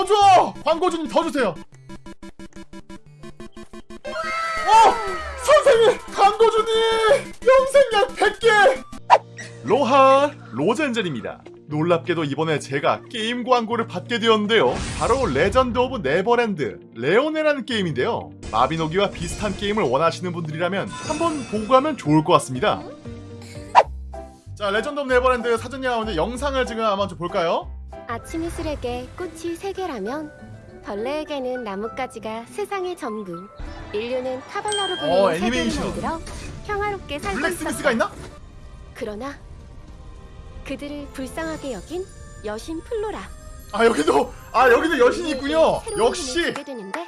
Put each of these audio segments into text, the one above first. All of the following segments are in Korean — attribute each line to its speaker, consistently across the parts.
Speaker 1: 더 줘! 광고주님 더 주세요. 어! 선생님! 광고주님! 영생약 100개! 로하 로젠젤입니다. 놀랍게도 이번에 제가 게임 광고를 받게 되었는데요. 바로 레전드 오브 네버랜드 레오네라는 게임인데요. 마비노기와 비슷한 게임을 원하시는 분들이라면 한번 보고 가면 좋을 것 같습니다. 자, 레전드 오브 네버랜드 사전이 나오는데 영상을 지금 한번 좀 볼까요?
Speaker 2: 아침 이슬에게 꽃이 세 개라면 벌레에게는 나뭇가지가 세상의 전부. 인류는 카발라로 불리는
Speaker 1: 어,
Speaker 2: 세계를
Speaker 1: 애니메이션.
Speaker 2: 만들어 평화롭게 살고
Speaker 1: 블랙스미스가
Speaker 2: 있었다.
Speaker 1: 있나?
Speaker 2: 그러나 그들을 불쌍하게 여긴 여신 플로라.
Speaker 1: 아 여기도 아 여기도 여신이 있군요.
Speaker 2: 새로운
Speaker 1: 역시
Speaker 2: 힘을 주게 되는데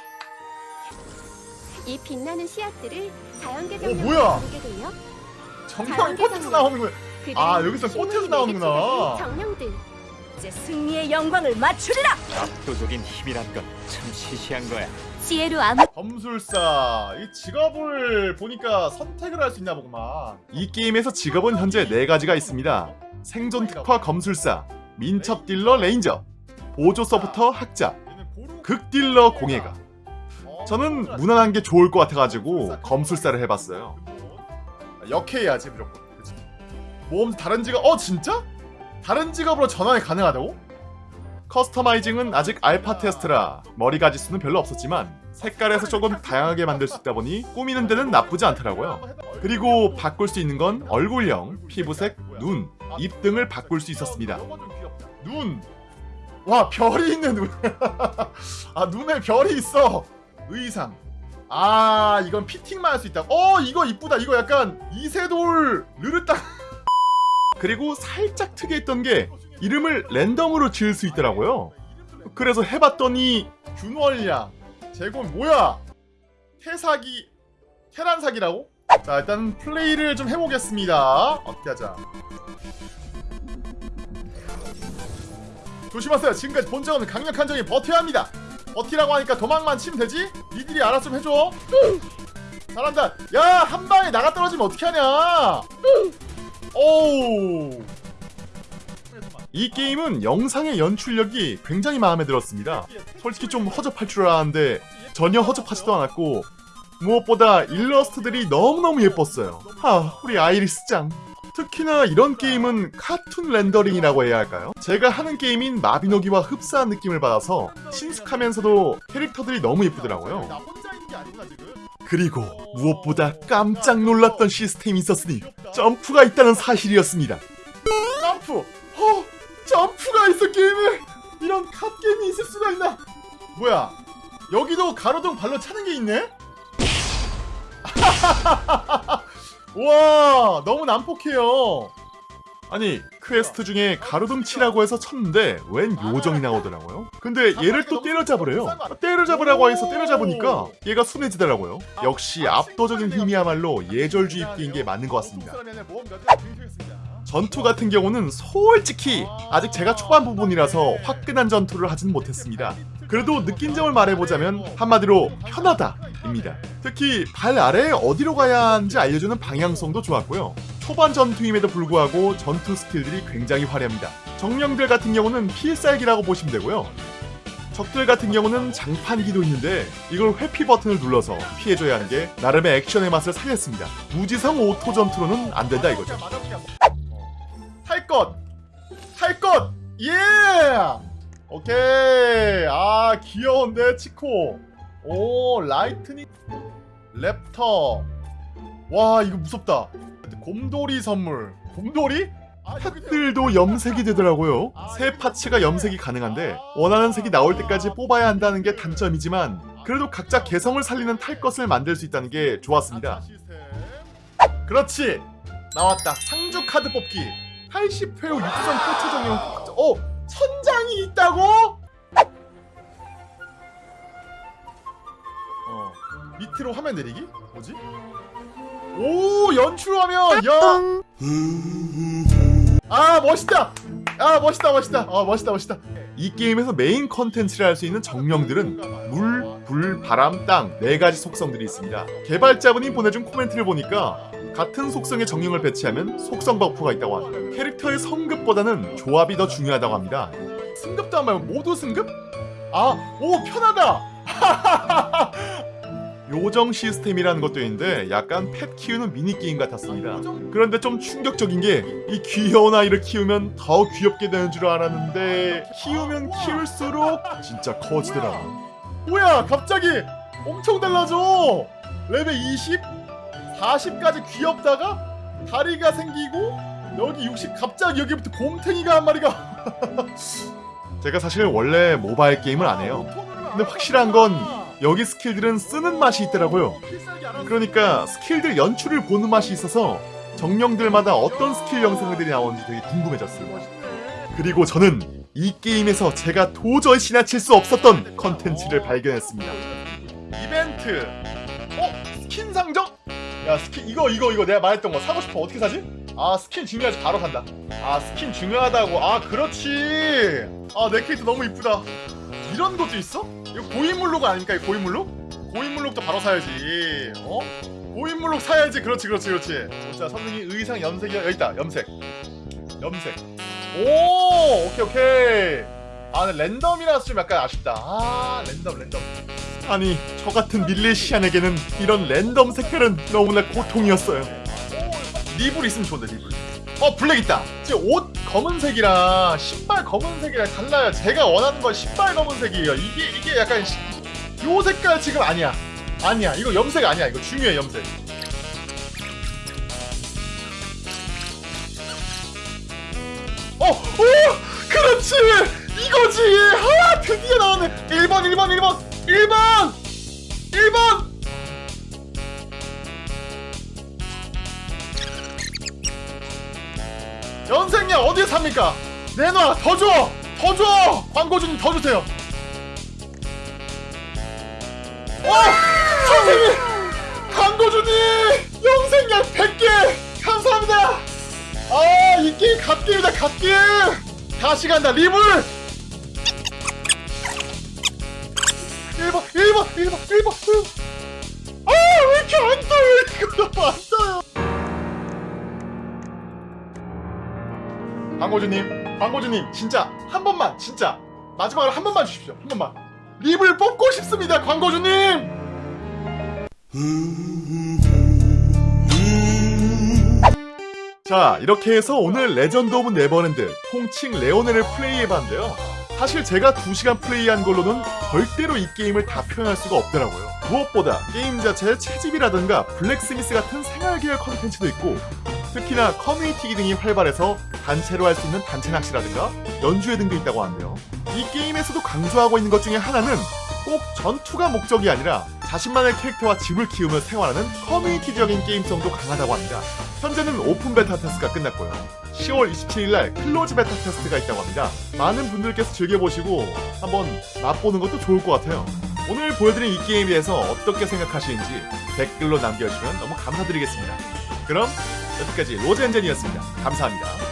Speaker 2: 이 빛나는 씨앗들을 자연계
Speaker 1: 어,
Speaker 2: 정령으로
Speaker 1: 뭐야?
Speaker 2: 부르게 되며
Speaker 1: 정령이 꽃에서 나오는 거야.
Speaker 2: 그들은
Speaker 1: 아, 여기서 꽃에서 나오는구나.
Speaker 2: 정령들.
Speaker 3: 이제 승리의 영광을 맞추리라.
Speaker 4: 압도적인 힘이란 건 참 시시한 거야.
Speaker 3: 지혜로 아무
Speaker 1: 검술사 이 직업을 보니까 선택을 할 수 있나 보구만. 이 게임에서 직업은 현재 네 가지가 있습니다. 생존 특화 검술사, 민첩 딜러 레인저, 보조 서포터 학자, 극 딜러 공예가. 저는 무난한 게 좋을 것 같아가지고 검술사를 해봤어요. 역해야지 무조건. 그치? 모험 다른 직업 어 진짜? 다른 직업으로 전환이 가능하다고? 커스터마이징은 아직 알파 테스트라 머리 가지수는 별로 없었지만 색깔에서 조금 다양하게 만들 수 있다 보니 꾸미는 데는 나쁘지 않더라고요. 그리고 바꿀 수 있는 건 얼굴형, 피부색, 눈, 입 등을 바꿀 수 있었습니다. 눈! 와 별이 있네 눈! 아 눈에 별이 있어! 의상 아 이건 피팅만 할 수 있다 어 이거 이쁘다 이거 약간 이세돌 르르딱 그리고 살짝 특이했던 게 이름을 랜덤으로 지을 수 있더라고요. 그래서 해봤더니 균월량 제곱 뭐야? 태사기 테란사기라고? 자 일단 플레이를 좀 해보겠습니다. 어떻게 하자. 조심하세요. 지금까지 본적 없는 강력한 적이 버텨야 합니다. 버티라고 하니까 도망만 치면 되지? 니들이 알아서 좀 해줘. 잘한다. 야 한 방에 나가 떨어지면 어떻게 하냐 오우 이 게임은 영상의 연출력이 굉장히 마음에 들었습니다 솔직히 좀 허접할 줄 알았는데 전혀 허접하지도 않았고 무엇보다 일러스트들이 너무너무 예뻤어요 하 우리 아이리스 짱 특히나 이런 게임은 카툰 렌더링이라고 해야 할까요? 제가 하는 게임인 마비노기와 흡사한 느낌을 받아서 친숙하면서도 캐릭터들이 너무 예쁘더라고요. 그리고 무엇보다 깜짝 놀랐던 시스템이 있었으니 점프가 있다는 사실이었습니다. 점프! 어! 점프가 있어 게임에! 이런 갓게임이 있을 수가 있나? 뭐야? 여기도 가로등 발로 차는 게 있네? 와 너무 난폭해요 아니 퀘스트 중에 가로등 치라고 해서 쳤는데 웬 요정이 나오더라고요. 근데 얘를 또 때려잡으래요. 때려잡으라고 해서 때려잡으니까 얘가 순해지더라고요. 역시 압도적인 힘이야말로 예절주입 게임인 게 맞는 것 같습니다. 전투 같은 경우는 솔직히 아직 제가 초반 부분이라서 화끈한 전투를 하진 못했습니다. 그래도 느낀 점을 말해보자면 한마디로 편하다 입니다. 특히 발 아래에 어디로 가야 하는지 알려주는 방향성도 좋았고요. 초반 전투임에도 불구하고 전투 스킬들이 굉장히 화려합니다. 정령들 같은 경우는 필살기라고 보시면 되고요. 적들 같은 경우는 장판기도 있는데 이걸 회피 버튼을 눌러서 피해줘야 하는 게 나름의 액션의 맛을 살렸습니다. 무지성 auto 전투로는 안 된다 이거죠. 탈것! 탈것! 예! 오케이 아 귀여운데 치코 오 Lightning Raptor 와 이거 무섭다 곰돌이 선물. 곰돌이? 펫들도 염색이 되더라고요. 세 parts가 염색이 가능한데 원하는 색이 나올 때까지 뽑아야 한다는 게 단점이지만 그래도 각자 개성을 살리는 탈 것을 만들 수 있다는 게 좋았습니다. 그렇지! 나왔다. 상주 카드 뽑기. 80회 후 유수선 포차 정령 어? 천장이 있다고? 어. 밑으로 화면 내리기? 뭐지? 오 연출화면 야! 아 멋있다! 아 멋있다 멋있다 아 멋있다 멋있다 이 게임에서 메인 컨텐츠를 할 수 있는 정령들은 물, 불, 바람, 땅 네 가지 속성들이 있습니다 개발자분이 보내준 코멘트를 보니까 같은 속성의 정령을 배치하면 속성 버프가 있다고 합니다 캐릭터의 성급보다는 조합이 더 중요하다고 합니다 승급도 안 말고 모두 승급? 아, 오 편하다. 요정 시스템이라는 것도 있는데 약간 펫 키우는 미니 게임 같았습니다. 그런데 좀 충격적인 게 이 귀여운 아이를 키우면 더 귀엽게 되는 줄 알았는데 키우면 키울수록 진짜 커지더라. 뭐야 갑자기 엄청 달라져. 레벨 20, 40까지 귀엽다가 다리가 생기고 여기 60 갑자기 여기부터 곰탱이가 한 마리가 제가 사실 원래 모바일 게임을 안 해요. 근데 확실한 건 여기 스킬들은 쓰는 맛이 있더라고요. 그러니까 스킬들 연출을 보는 맛이 있어서 정령들마다 어떤 스킬 영상들이 나오는지 되게 궁금해졌어요. 그리고 저는 이 게임에서 제가 도저히 지나칠 수 없었던 컨텐츠를 발견했습니다. 이벤트. 어? 스킨 상점? 야 스킨 이거 이거 이거 내가 말했던 거 사고 싶어 어떻게 사지? 아 스킨 중요하지 바로 산다. 아 스킨 중요하다고. 아 그렇지. 아 내 캐릭터 너무 이쁘다. 이런 것도 있어? 이거 고인물룩 아닙니까? 고인물룩? 고인물룩도 바로 사야지. 어? 고인물룩 사야지. 그렇지, 그렇지, 그렇지. 자, 선생님 의상 염색이 여기 있다. 염색. 염색. 오, 오케이, 오케이. 아, 근데 랜덤이라서 좀 약간 아쉽다. 아, 랜덤, 랜덤. 아니, 저 같은 밀레시안에게는 이런 랜덤 색깔은 너무나 고통이었어요. 리블 있으면 좋은데, 리블. 어, 블랙 있다. 지금 옷 검은색이랑 신발 검은색이랑 달라요. 제가 원하는 건 신발 검은색이에요. 이게 이게 약간 시- 요 색깔 지금 아니야. 아니야. 이거 염색 아니야. 이거 중요해 염색. 어, 오, 그렇지. 이거지. 아, 드디어 삽니까? 내놔 더 줘! 더 줘! 광고주님 더 주세요 와! 선생님! 광고주님! 영생약 100개! 감사합니다! 아, 이 게임 갓게임이다, 갓게임! 다시 간다, 리블! 1번, 1번, 1번, 1번! 아, 왜 이렇게 안 떠요? 이거 너 광고주님, 광고주님, 진짜 한 번만, 진짜 마지막으로 한 번만 주십시오. 한 번만. 립을 뽑고 싶습니다, 광고주님. 자, 이렇게 해서 오늘 레전드 오브 네버랜드 통칭 레오네를 플레이해봤는데요. 사실 제가 2시간 플레이한 걸로는 절대로 이 게임을 다 표현할 수가 없더라고요. 무엇보다 게임 자체의 채집이라든가 blacksmith 같은 생활계열 컨텐츠도 있고 특히나 커뮤니티 기능이 활발해서 단체로 할 수 있는 단체 낚시라든가 연주회 등도 있다고 하는데요. 이 게임에서도 강조하고 있는 것 중에 하나는 꼭 전투가 목적이 아니라 자신만의 캐릭터와 집을 키우며 생활하는 커뮤니티적인 게임성도 강하다고 합니다. 현재는 오픈 베타 테스트가 끝났고요. 10월 27일날 close 베타 테스트가 있다고 합니다. 많은 분들께서 즐겨보시고 한번 맛보는 것도 좋을 것 같아요. 오늘 보여드린 이 게임에 대해서 어떻게 생각하시는지 댓글로 남겨주시면 너무 감사드리겠습니다. 그럼 여기까지 로젠젠이었습니다. 감사합니다.